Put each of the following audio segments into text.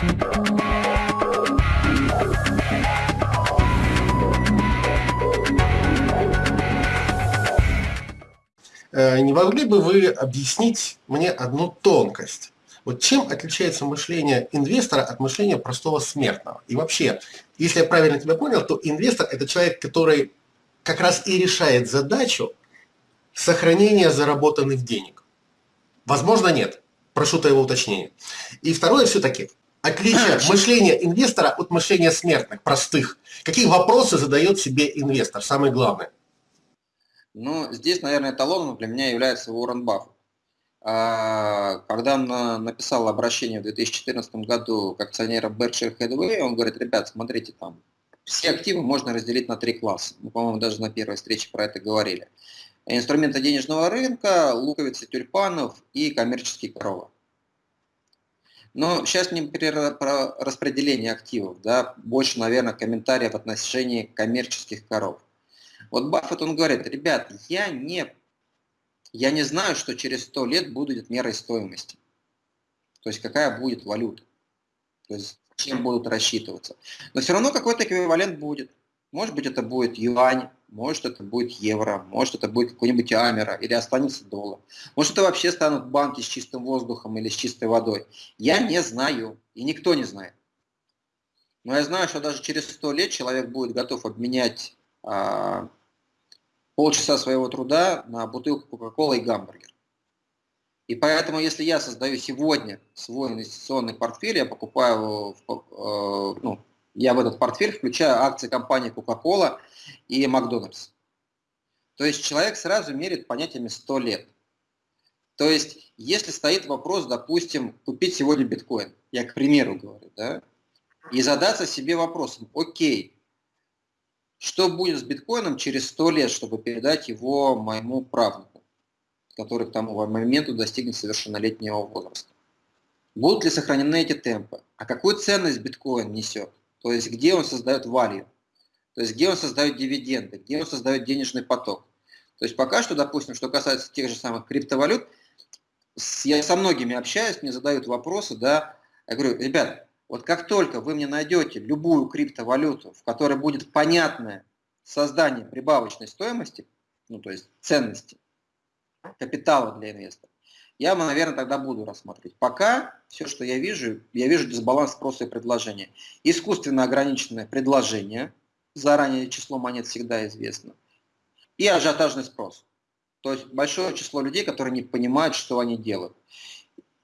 Э, не могли бы вы объяснить мне одну тонкость? Вот чем отличается мышление инвестора от мышления простого смертного? И вообще, если я правильно тебя понял, то инвестор – это человек, который как раз и решает задачу сохранения заработанных денег. Возможно, нет. Прошу твоего уточнения. И второе все-таки, отличие мышления инвестора от мышления смертных, простых. Какие вопросы задает себе инвестор, самое главное? Ну, здесь, наверное, эталоном для меня является Уоррен Баффет. А, когда он написал обращение в 2014 году к акционерам Berkshire Hathaway, он говорит, ребят, смотрите, там все активы можно разделить на три класса. Мы, по-моему, даже на первой встрече про это говорили. Инструменты денежного рынка, луковицы тюльпанов и коммерческие коровы. Но сейчас не про распределение активов, да, больше, наверное, комментариев в отношении коммерческих коров. Вот Баффет, он говорит, ребят, я не я не знаю, что через 100 лет будет мерой стоимости. То есть какая будет валюта. То есть чем будут рассчитываться. Но все равно какой-то эквивалент будет. Может быть, это будет юань, может, это будет евро, может, это будет какой-нибудь амера, или останется доллар. Может, это вообще станут банки с чистым воздухом или с чистой водой. Я не знаю, и никто не знает. Но я знаю, что даже через 100 лет человек будет готов обменять а, полчаса своего труда на бутылку Кока-Колы и гамбургер. И поэтому, если я создаю сегодня свой инвестиционный портфель, я покупаю, э, ну, я в этот портфель включаю акции компании Coca-Cola и Макдональдс. То есть человек сразу мерит понятиями 100 лет. То есть, если стоит вопрос, допустим, купить сегодня биткоин, я к примеру говорю, да, и задаться себе вопросом, окей, что будет с биткоином через 100 лет, чтобы передать его моему правнуку, который к тому моменту достигнет совершеннолетнего возраста? Будут ли сохранены эти темпы? А какую ценность биткоин несет? То есть где он создает value? То есть где он создает дивиденды? Где он создает денежный поток? То есть пока что, допустим, что касается тех же самых криптовалют, я со многими общаюсь, мне задают вопросы, да, я говорю, ребят, вот как только вы мне найдете любую криптовалюту, в которой будет понятное создание прибавочной стоимости, ну то есть ценности, капитала для инвестора, я, наверное, тогда буду рассматривать. Пока все, что я вижу, я вижу дисбаланс спроса и предложения. Искусственно ограниченное предложение, заранее число монет всегда известно, и ажиотажный спрос. То есть большое число людей, которые не понимают, что они делают.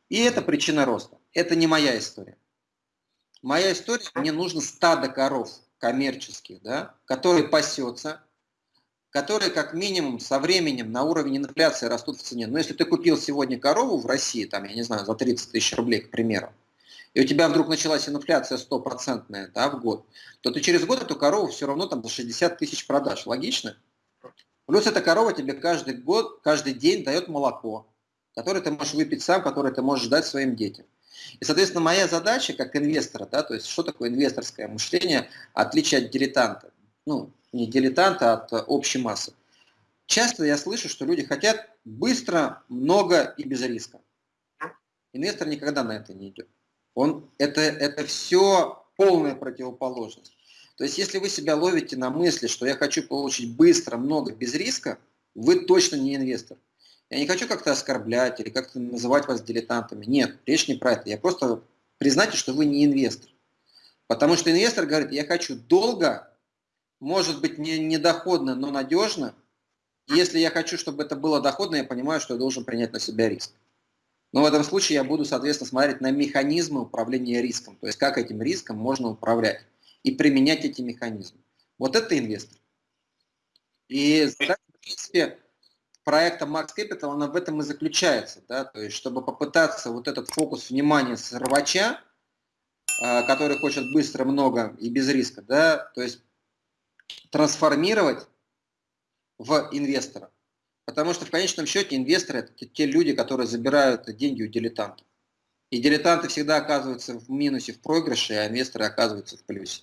И это причина роста. Это не моя история. Моя история, мне нужно стадо коров коммерческих, да, которые пасется, которые как минимум со временем на уровне инфляции растут в цене. Но если ты купил сегодня корову в России, там, я не знаю, за 30 тысяч рублей, к примеру, и у тебя вдруг началась инфляция стопроцентная да, в год, то ты через год эту корову все равно там за 60 тысяч продашь. Логично? Плюс эта корова тебе каждый год, каждый день дает молоко, которое ты можешь выпить сам, которое ты можешь дать своим детям. И, соответственно, моя задача как инвестора, да, то есть что такое инвесторское мышление, отличие от дилетанта, ну, не дилетанта, а от общей массы. Часто я слышу, что люди хотят быстро, много и без риска. Инвестор никогда на это не идет. Он, это, это все полная противоположность. То есть, если вы себя ловите на мысли, что я хочу получить быстро, много, без риска, вы точно не инвестор. Я не хочу как-то оскорблять или как-то называть вас дилетантами. Нет, речь не про это. Я просто признайте, что вы не инвестор. Потому что инвестор говорит, я хочу долго, может быть не, не доходно, но надежно. Если я хочу, чтобы это было доходно, я понимаю, что я должен принять на себя риск. Но в этом случае я буду, соответственно, смотреть на механизмы управления риском. То есть как этим риском можно управлять и применять эти механизмы. Вот это инвестор. И задача, в принципе, проекта Max Capital, она в этом и заключается, да, то есть чтобы попытаться вот этот фокус внимания с рвача, а, который хочет быстро, много и без риска, да, то есть трансформировать в инвестора. Потому что в конечном счете инвесторы это те люди, которые забирают деньги у дилетантов. И дилетанты всегда оказываются в минусе, в проигрыше, а инвесторы оказываются в плюсе.